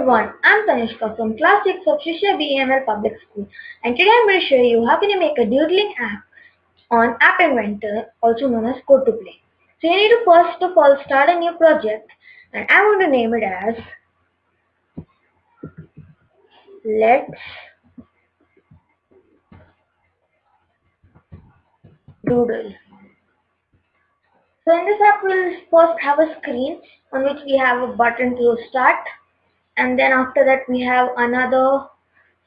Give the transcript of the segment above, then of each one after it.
everyone, I'm Tanishka from Class 6 of Shishya BEML Public School and today I'm going to show you how can you make a doodling app on App Inventor also known as Code to Play. So you need to first of all start a new project and I'm going to name it as Let's Doodle. So in this app we'll first have a screen on which we have a button to start and then after that we have another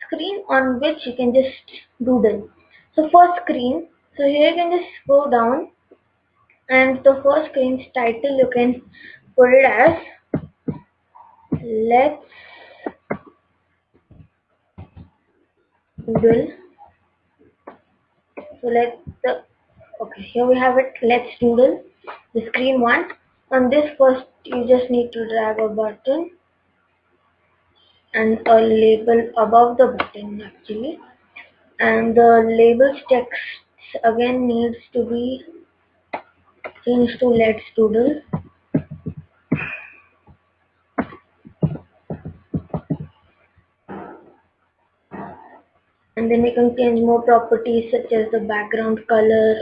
screen on which you can just doodle. So first screen, so here you can just go down. And the first screen's title you can put it as let's doodle. So let the okay here we have it let's doodle. The screen one. On this first you just need to drag a button and a label above the button actually. And the labels text again needs to be changed to let's doodle. And then you can change more properties such as the background color.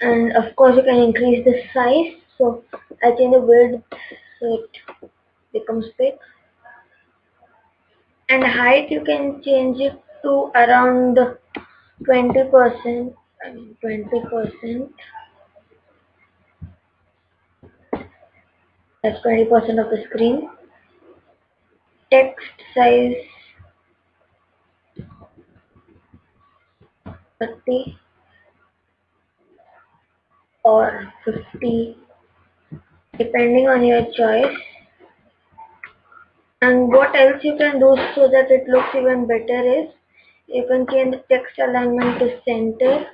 And of course you can increase the size. So I change the width so it becomes big and height you can change it to around 20 percent 20 percent. That's 20 percent of the screen. Text size 30 or 50 depending on your choice and what else you can do so that it looks even better is you can change the text alignment to center.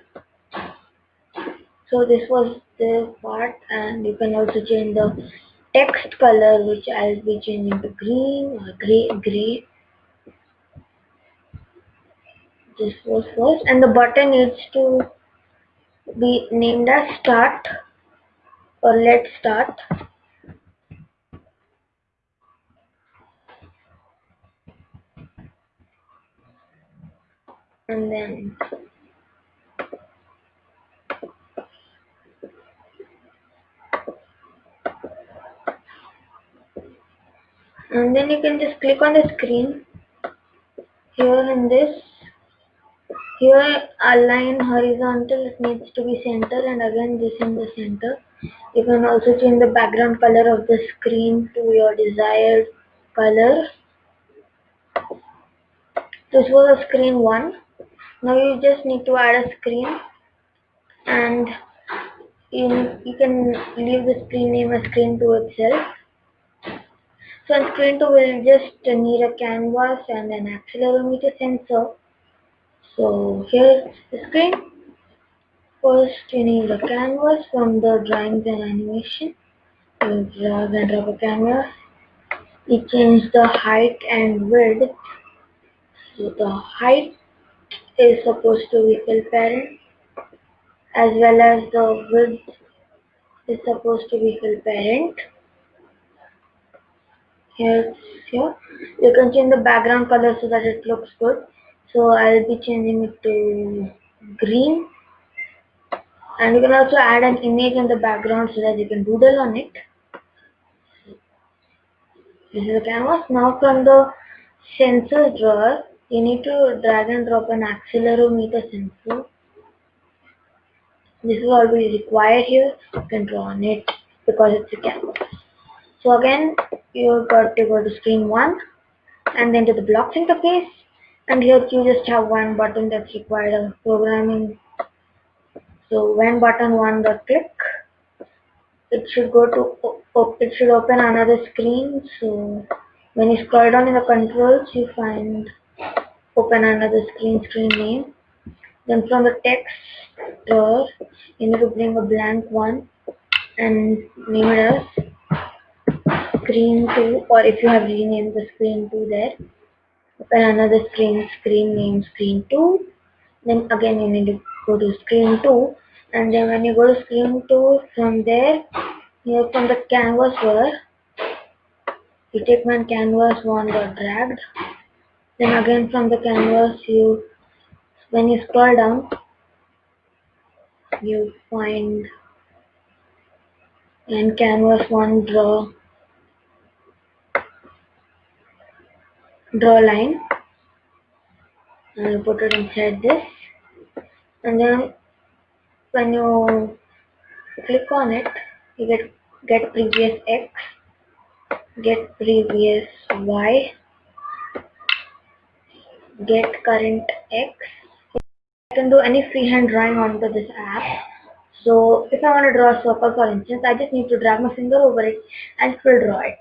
So this was the part and you can also change the text color which I'll be changing to green or gray gray. This was first. And the button needs to be named as start or let's start and then and then you can just click on the screen. Here in this here align horizontal it needs to be center and again this in the center. You can also change the background color of the screen to your desired color. This was a screen one now you just need to add a screen and you, you can leave the screen name as screen 2 itself. So on screen 2 we'll just need a canvas and an accelerometer sensor. So here's the screen. First you need a canvas from the drawings and animation. You drag and drop a canvas you change the height and width. So the height is supposed to be fill parent as well as the width is supposed to be fill parent. Here, here you can change the background color so that it looks good. So I'll be changing it to green and you can also add an image in the background so that you can doodle on it. This is the canvas. Now from the sensor drawer you need to drag and drop an accelerometer sensor. This is all we require here. You can draw on it because it's a canvas. So again you've got to go to screen 1 and then to the blocks interface. And here you just have one button that's required of programming. So when button 1 the click it should go to it should open another screen. So when you scroll down in the controls you find open another screen screen name. Then from the text you need to bring a blank one and name it as screen 2 or if you have renamed the screen 2 there. Open another screen screen name screen 2 then again you need to go to screen 2 and then when you go to screen 2 from there here from the canvas where you take one canvas one got dragged then again from the canvas you when you scroll down you find in canvas one draw draw line. And you put it inside this. And then when you click on it you get get previous x get previous y get current x. I can do any freehand drawing onto this app. So if I want to draw a circle for instance I just need to drag my finger over it and it will draw it